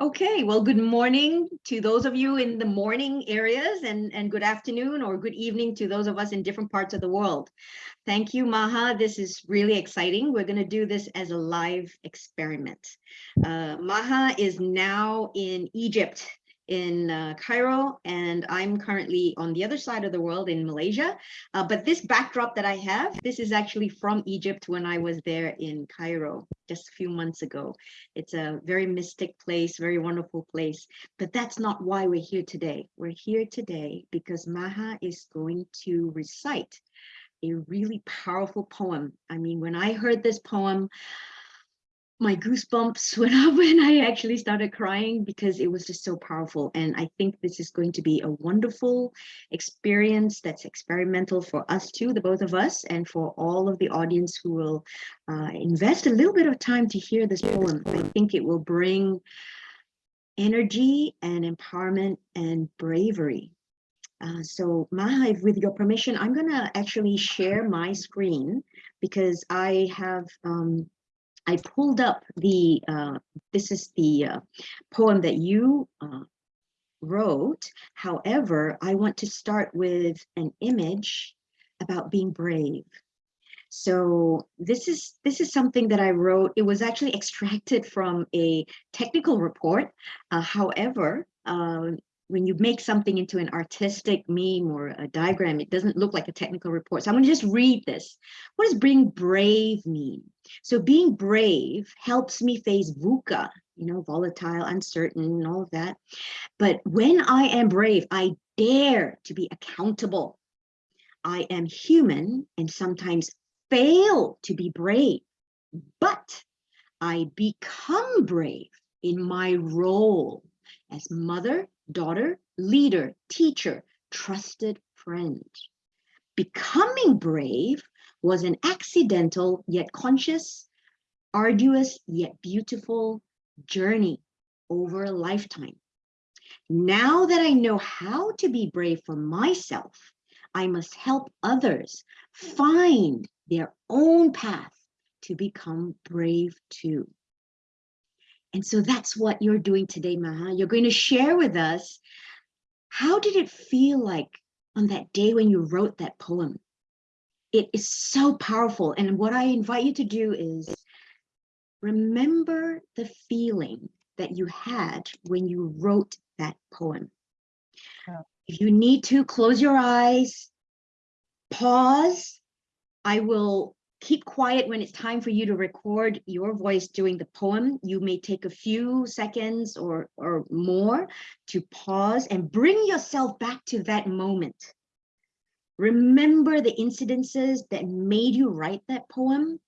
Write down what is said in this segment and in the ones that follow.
Okay, well, good morning to those of you in the morning areas and, and good afternoon or good evening to those of us in different parts of the world. Thank you, Maha. This is really exciting. We're going to do this as a live experiment. Uh, Maha is now in Egypt in uh, Cairo, and I'm currently on the other side of the world in Malaysia. Uh, but this backdrop that I have, this is actually from Egypt when I was there in Cairo just a few months ago. It's a very mystic place, very wonderful place. But that's not why we're here today. We're here today because Maha is going to recite a really powerful poem. I mean, when I heard this poem, my goosebumps went up and I actually started crying because it was just so powerful. And I think this is going to be a wonderful experience that's experimental for us too, the both of us, and for all of the audience who will uh, invest a little bit of time to hear this poem. I think it will bring energy and empowerment and bravery. Uh, so Maha, with your permission, I'm gonna actually share my screen because I have um, I pulled up the, uh, this is the uh, poem that you uh, wrote. However, I want to start with an image about being brave. So this is this is something that I wrote. It was actually extracted from a technical report. Uh, however, uh, when you make something into an artistic meme or a diagram, it doesn't look like a technical report. So I'm going to just read this. What does being brave mean? So being brave helps me face VUCA, you know, volatile, uncertain, and all of that. But when I am brave, I dare to be accountable. I am human and sometimes fail to be brave, but I become brave in my role as mother, daughter, leader, teacher, trusted friend. Becoming brave was an accidental yet conscious, arduous yet beautiful journey over a lifetime. Now that I know how to be brave for myself, I must help others find their own path to become brave too. And so that's what you're doing today, Maha. You're going to share with us, how did it feel like on that day when you wrote that poem? It is so powerful. And what I invite you to do is remember the feeling that you had when you wrote that poem. If you need to close your eyes, pause. I will keep quiet when it's time for you to record your voice during the poem. You may take a few seconds or, or more to pause and bring yourself back to that moment. Remember the incidences that made you write that poem.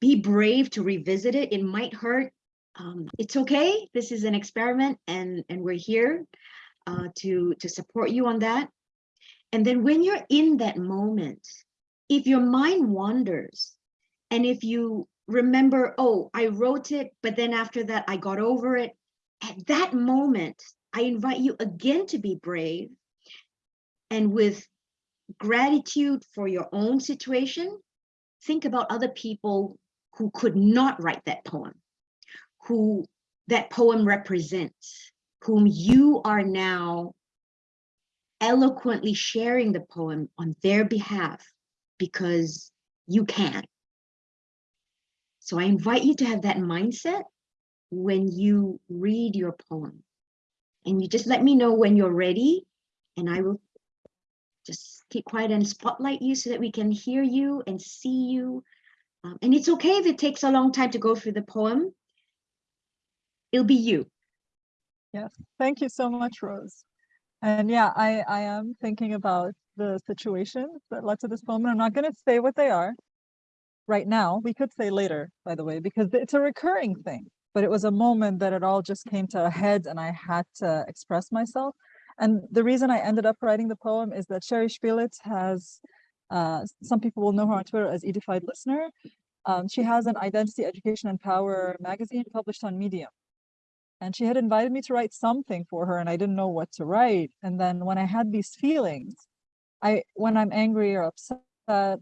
Be brave to revisit it. It might hurt. Um, it's okay. This is an experiment and, and we're here uh, to, to support you on that. And then when you're in that moment, if your mind wanders and if you remember, oh, I wrote it, but then after that, I got over it. At that moment, I invite you again to be brave and with gratitude for your own situation, think about other people who could not write that poem, who that poem represents, whom you are now eloquently sharing the poem on their behalf because you can. So I invite you to have that mindset when you read your poem. And you just let me know when you're ready and I will just keep quiet and spotlight you so that we can hear you and see you. Um, and it's okay if it takes a long time to go through the poem. It'll be you. Yes, thank you so much, Rose. And yeah, I, I am thinking about the situations that led to this moment. I'm not going to say what they are right now. We could say later, by the way, because it's a recurring thing. But it was a moment that it all just came to a head and I had to express myself. And the reason I ended up writing the poem is that Sherri Spelic has, uh, some people will know her on Twitter as Edified Listener. Um, she has an identity, education, and power magazine published on Medium. And she had invited me to write something for her and I didn't know what to write. And then when I had these feelings, I when I'm angry or upset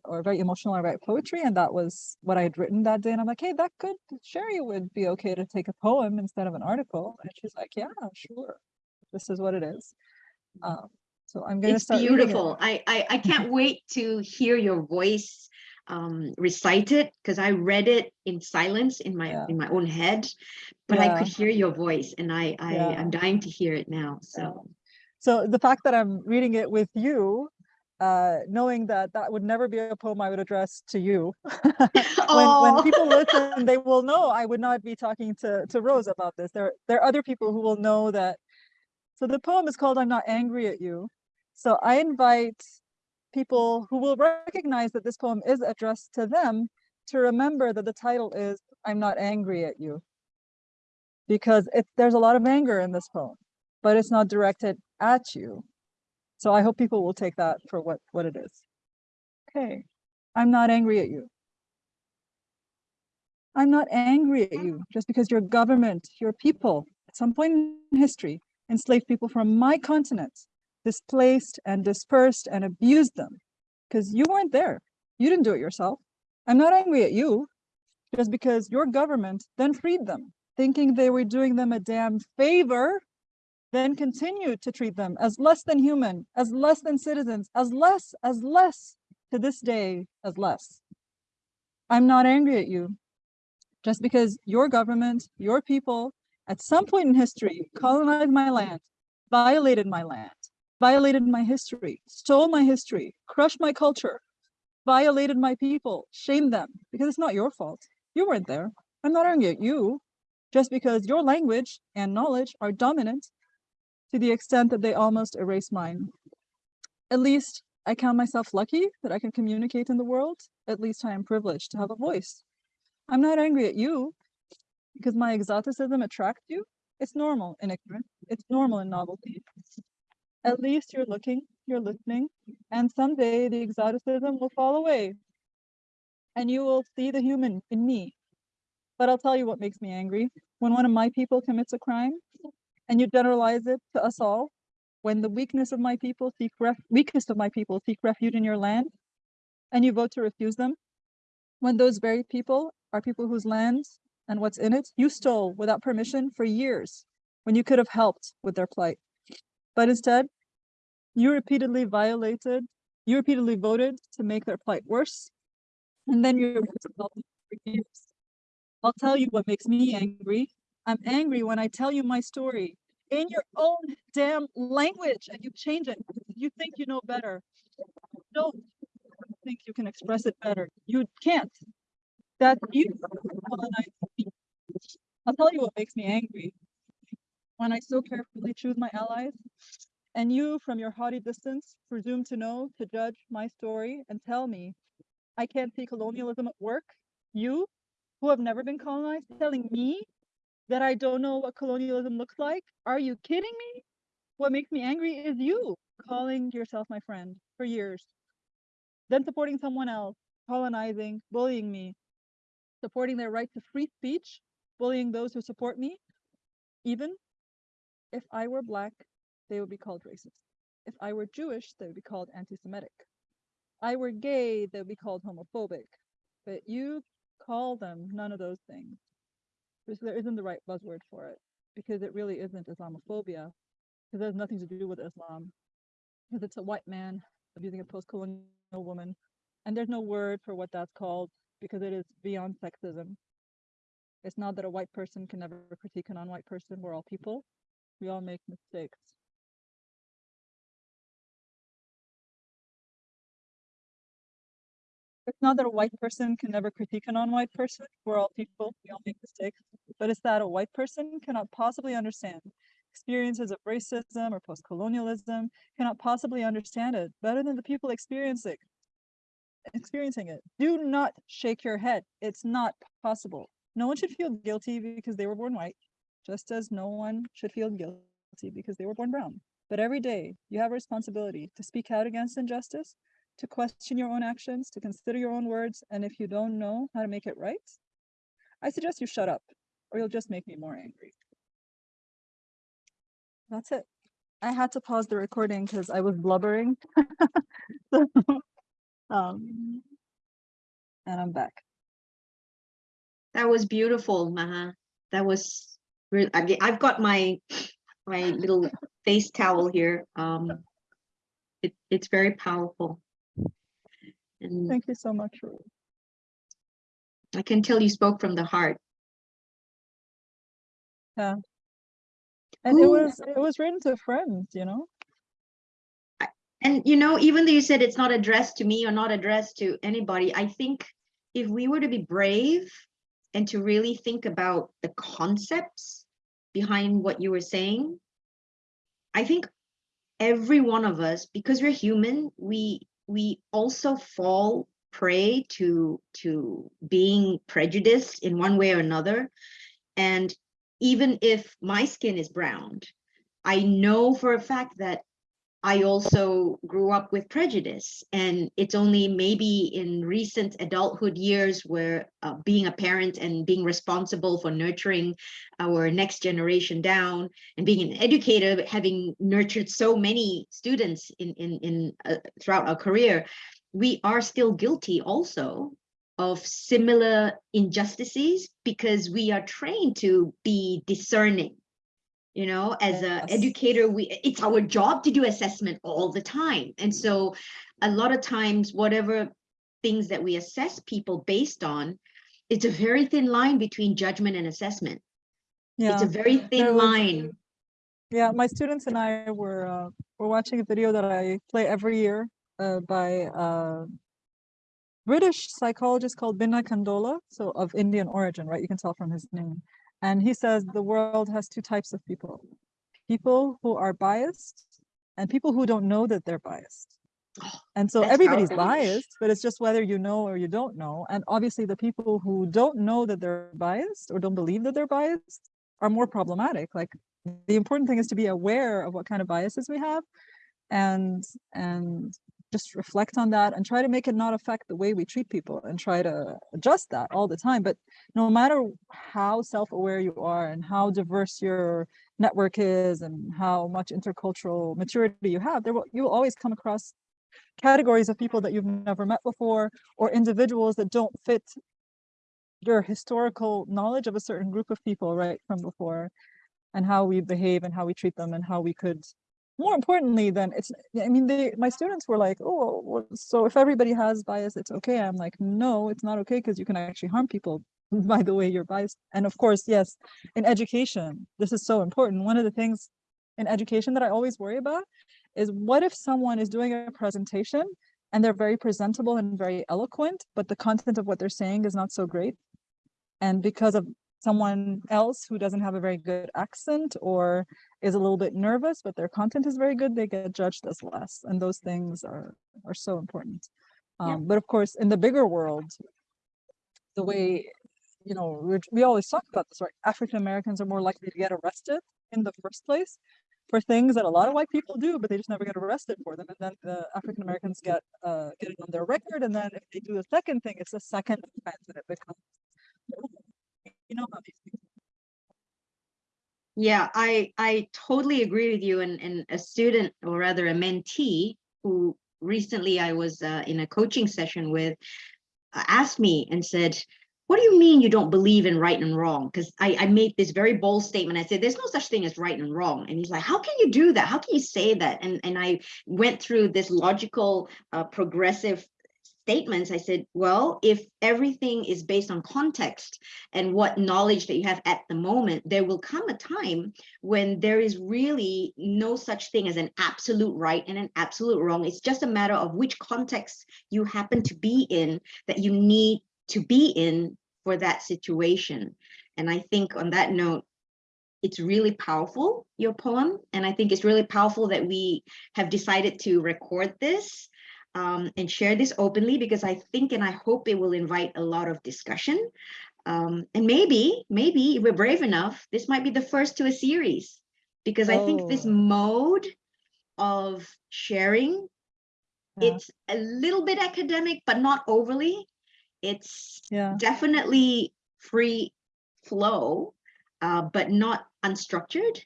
or very emotional I write poetry and that was what I had written that day and I'm like hey that could Sherri would be okay to take a poem instead of an article and she's like yeah sure this is what it is um, so I'm gonna It's start reading it. beautiful. I, I, I can't wait to hear your voice um, recite it because I read it in silence in my Yeah. in my own head, but I could hear your voice and I, I Yeah. I'm dying to hear it now. So So the fact that I'm reading it with you, uh, knowing that that would never be a poem I would address to you. when when people listen, they will know I would not be talking to to Rose about this. There there are other people who will know that. So the poem is called "I'm Not Angry at You." So I invite people who will recognize that this poem is addressed to them to remember that the title is "I'm Not Angry at You," because it there's a lot of anger in this poem, but it's not directed at you. So I hope people will take that for what what it is. Okay, I'm not angry at you. I'm not angry at you just because your government, your people, at some point in history, enslaved people from my continent, displaced and dispersed and abused them because you weren't there. You didn't do it yourself. I'm not angry at you just because your government then freed them, thinking they were doing them a damn favor, then continued to treat them as less than human, as less than citizens, as less, as less, to this day, as less. I'm not angry at you just because your government, your people, at some point in history, colonized my land, violated my land, violated my history, stole my history, crushed my culture, violated my people, shamed them, because it's not your fault. You weren't there. I'm not angry at you, just because your language and knowledge are dominant to the extent that they almost erase mine. At least I count myself lucky that I can communicate in the world. At least I am privileged to have a voice. I'm not angry at you because my exoticism attracts you. It's normal in ignorance. It's normal in novelty. At least you're looking, you're listening, and someday the exoticism will fall away and you will see the human in me. But I'll tell you what makes me angry. When one of my people commits a crime and you generalize it to us all, when the weakness of my people seek weakest of my people seek refuge in your land and you vote to refuse them, when those very people are people whose lands and what's in it you stole without permission for years when you could have helped with their plight. But instead, you repeatedly violated, you repeatedly voted to make their plight worse, and then you're. I'll tell you what makes me angry. I'm angry when I tell you my story in your own damn language and you change it. You think you know better. No, think you can express it better. You can't. That you. I'll tell you what makes me angry. When I so carefully choose my allies, and you from your haughty distance presume to know, to judge my story and tell me I can't see colonialism at work. You, who have never been colonized, telling me that I don't know what colonialism looks like? Are you kidding me? What makes me angry is you calling yourself my friend for years, then supporting someone else, colonizing, bullying me, supporting their right to free speech, bullying those who support me. Even if I were black, they would be called racist. If I were Jewish, they would be called anti-Semitic. I were gay, they would be called homophobic. But you call them none of those things. There isn't the right buzzword for it. Because it really isn't Islamophobia. Because it has nothing to do with Islam. Because it's a white man abusing a post-colonial woman. And there's no word for what that's called because it is beyond sexism. It's not that a white person can never critique a non-white person. We're all people. We all make mistakes. It's not that a white person can never critique a non-white person. We're all people. We all make mistakes. But it's that a white person cannot possibly understand experiences of racism or post-colonialism, cannot possibly understand it better than the people experiencing experiencing it. Do not shake your head. It's not possible. No one should feel guilty because they were born white, just as no one should feel guilty because they were born brown. But every day you have a responsibility to speak out against injustice, to question your own actions, to consider your own words, and if you don't know how to make it right, I suggest you shut up or you'll just make me more angry. That's it. I had to pause the recording because I was blubbering. so Um, and I'm back. That was beautiful, Maha. That was really, I've got my, my little face towel here. Um, it, it's very powerful. And Thank you so much. I can tell you spoke from the heart. Yeah. And it was it was written to friends, you know. And you know, even though you said it's not addressed to me or not addressed to anybody, I think if we were to be brave and to really think about the concepts behind what you were saying, I think every one of us, because we're human, we we also fall prey to to being prejudiced in one way or another. And even if my skin is browned, I know for a fact that I also grew up with prejudice. And it's only maybe in recent adulthood years where uh, being a parent and being responsible for nurturing our next generation down and being an educator, having nurtured so many students in, in, in uh, throughout our career, we are still guilty also of similar injustices because we are trained to be discerning you know as a educator we it's our job to do assessment all the time and so a lot of times whatever things that we assess people based on it's a very thin line between judgment and assessment yeah. it's a very thin was- line Yeah, my students and I were uh, were watching a video that I play every year uh, by a British psychologist called Binna Kandola, so of Indian origin, right? You can tell from his name. And he says the world has two types of people: people who are biased and people who don't know that they're biased. And so that's everybody's powerful. biased, but it's just whether you know or you don't know. And obviously, the people who don't know that they're biased or don't believe that they're biased are more problematic. Like the important thing is to be aware of what kind of biases we have and and just reflect on that and try to make it not affect the way we treat people and try to adjust that all the time. But no matter how self-aware you are and how diverse your network is and how much intercultural maturity you have there will you will always come across categories of people that you've never met before or individuals that don't fit your historical knowledge of a certain group of people right from before and how we behave and how we treat them and how we could more importantly than it's i mean they my students were like oh so if everybody has bias it's okay. I'm like no it's not okay because you can actually harm people by the way you're biased. And of course yes in education this is so important. One of the things in education that i always worry about is what if someone is doing a presentation and they're very presentable and very eloquent but the content of what they're saying is not so great? And because of someone else who doesn't have a very good accent or is a little bit nervous, but their content is very good, they get judged as less. And those things are are so important. Yeah. Um, but of course, in the bigger world, the way, you know, we're, we always talk about this, right? African Americans are more likely to get arrested in the first place for things that a lot of white people do, but they just never get arrested for them. And then the African Americans get uh, get it on their record, and then if they do the second thing, it's a second offense, and it becomes, you know, how these Yeah, I I totally agree with you. And and a student, or rather a mentee, who recently I was uh, in a coaching session with, uh, asked me and said, "What do you mean you don't believe in right and wrong?" Because I I made this very bold statement. I said, "There's no such thing as right and wrong." And he's like, "How can you do that? How can you say that?" And and I went through this logical, uh, progressive statements. I said, "Well, if everything is based on context." and what knowledge that you have at the moment, there will come a time when there is really no such thing as an absolute right and an absolute wrong. It's just a matter of which context you happen to be in that you need to be in for that situation. And I think on that note, it's really powerful, your poem. And I think it's really powerful that we have decided to record this um, and share this openly because I think and I hope it will invite a lot of discussion. Um, and maybe, maybe if we're brave enough, this might be the first to a series because I think this Oh. mode of sharing, Yeah. it's a little bit academic, but not overly. It's Yeah. definitely free flow, uh, but not unstructured.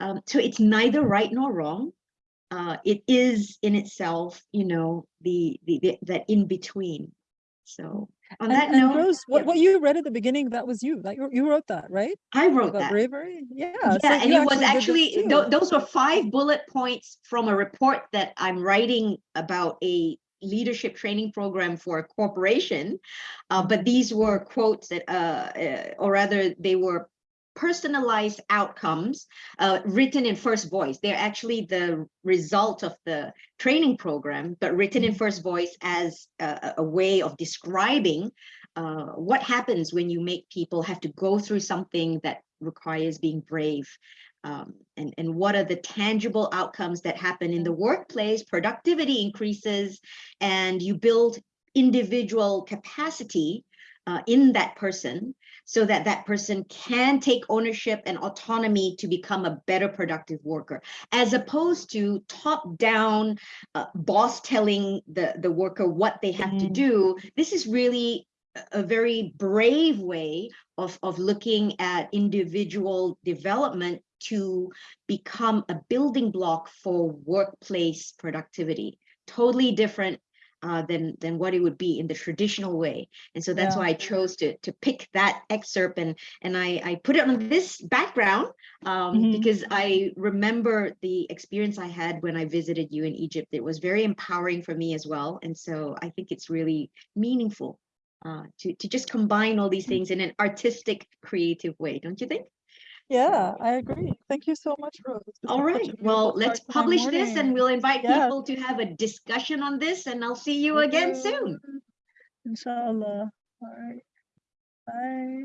Um, so it's neither right nor wrong. Uh, it is in itself, you know, the, the, the that in between. So on And, that and note, Rose, what, yeah, what you read at the beginning, that was you, that you, you wrote that, right? I wrote About that. bravery? Yeah. so Yeah, and it was actually, tho- those were five bullet points from a report that I'm writing about a leadership training program for a corporation. Uh, but these were quotes that, uh, uh, or rather, they were personalized outcomes uh, written in first voice. They're actually the result of the training program, but written in first voice as a, a- a way of describing uh, what happens when you make people have to go through something that requires being brave um, and, and what are the tangible outcomes that happen in the workplace productivity increases and you build individual capacity uh, in that person so that that person can take ownership and autonomy to become a better productive worker as opposed to top down uh, boss telling the the worker what they have to Mm. do this is really a- a very brave way of of looking at individual development to become a building block for workplace productivity totally different uh, than than what it would be in the traditional way. And so that's Yeah. why i chose to to pick that excerpt and and i i put it on this background um Mhm. because i remember the experience i had when i visited you in egypt. It was very empowering for me as well. And so i think it's really meaningful uh to to just combine all these things in an artistic creative way don't you think Yeah, I agree. Thank you so much, Rose. This all a well let's start to my publish this and we'll invite Yes. people to have a discussion on this and i'll see you again soon Inshallah. All right. Bye.